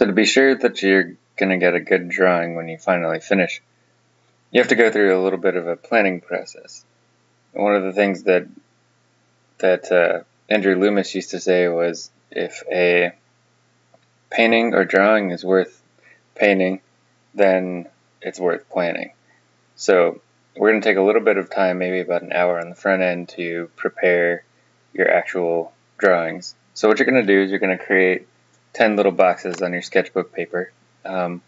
So to be sure that you're going to get a good drawing when you finally finish, you have to go through a little bit of a planning process. One of the things that that uh, Andrew Loomis used to say was if a painting or drawing is worth painting, then it's worth planning. So we're going to take a little bit of time, maybe about an hour on the front end to prepare your actual drawings. So what you're going to do is you're going to create 10 little boxes on your sketchbook paper, um,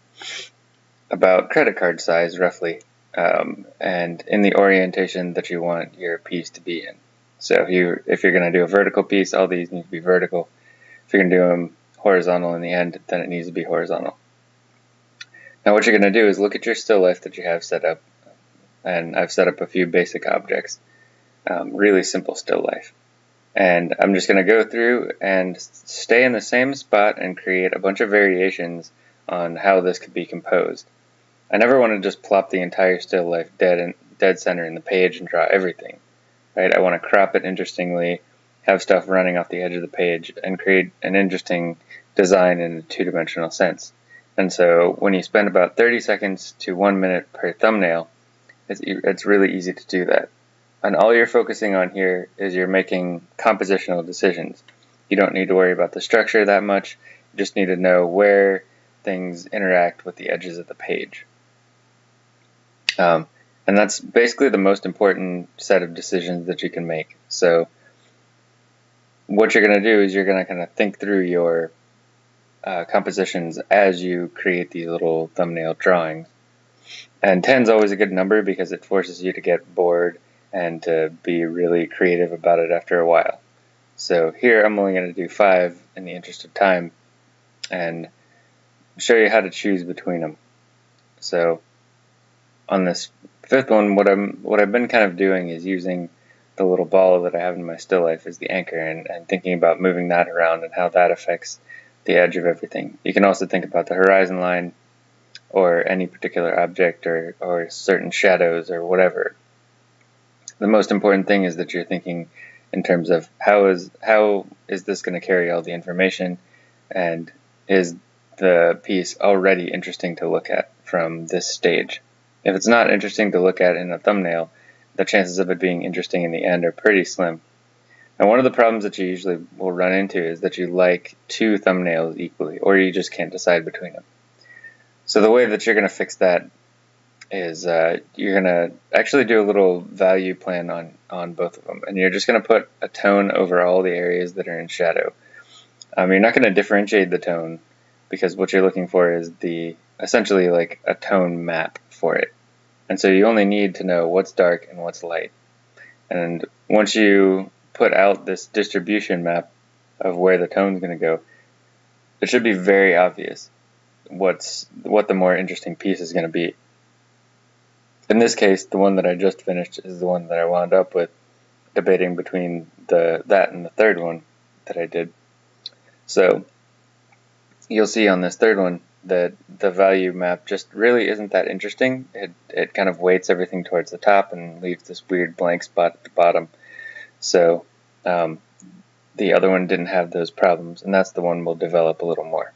about credit card size roughly, um, and in the orientation that you want your piece to be in. So if you if you're going to do a vertical piece, all these need to be vertical. If you're going to do them horizontal in the end, then it needs to be horizontal. Now what you're going to do is look at your still life that you have set up, and I've set up a few basic objects, um, really simple still life. And I'm just going to go through and stay in the same spot and create a bunch of variations on how this could be composed. I never want to just plop the entire still life dead and dead center in the page and draw everything. Right? I want to crop it interestingly, have stuff running off the edge of the page, and create an interesting design in a two-dimensional sense. And so when you spend about 30 seconds to one minute per thumbnail, it's, it's really easy to do that. And all you're focusing on here is you're making compositional decisions. You don't need to worry about the structure that much. You just need to know where things interact with the edges of the page. Um, and that's basically the most important set of decisions that you can make. So what you're going to do is you're going to kind of think through your uh, compositions as you create these little thumbnail drawings. And 10 is always a good number because it forces you to get bored and to be really creative about it after a while. So here I'm only going to do five in the interest of time and show you how to choose between them. So on this fifth one, what I'm what I've been kind of doing is using the little ball that I have in my still life as the anchor and, and thinking about moving that around and how that affects the edge of everything. You can also think about the horizon line or any particular object or, or certain shadows or whatever the most important thing is that you're thinking in terms of how is how is this going to carry all the information and is the piece already interesting to look at from this stage. If it's not interesting to look at in a thumbnail, the chances of it being interesting in the end are pretty slim. And one of the problems that you usually will run into is that you like two thumbnails equally, or you just can't decide between them. So the way that you're going to fix that is uh, you're gonna actually do a little value plan on on both of them, and you're just gonna put a tone over all the areas that are in shadow. Um, you're not gonna differentiate the tone because what you're looking for is the essentially like a tone map for it, and so you only need to know what's dark and what's light. And once you put out this distribution map of where the tone's gonna go, it should be very obvious what's what the more interesting piece is gonna be. In this case, the one that I just finished is the one that I wound up with, debating between the that and the third one that I did. So you'll see on this third one that the value map just really isn't that interesting. It, it kind of weights everything towards the top and leaves this weird blank spot at the bottom. So um, the other one didn't have those problems, and that's the one we'll develop a little more.